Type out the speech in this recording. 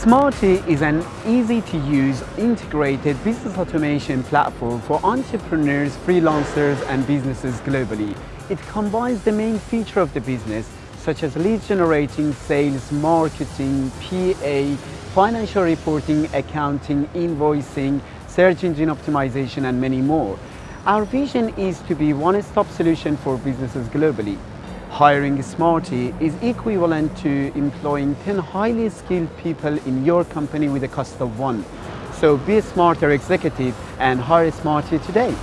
Smarty is an easy-to-use integrated business automation platform for entrepreneurs, freelancers and businesses globally. It combines the main feature of the business such as lead generating, sales, marketing, PA, financial reporting, accounting, invoicing, search engine optimization and many more. Our vision is to be one-stop solution for businesses globally. Hiring a Smarty is equivalent to employing 10 highly skilled people in your company with a cost of one. So be a smarter executive and hire Smarty today.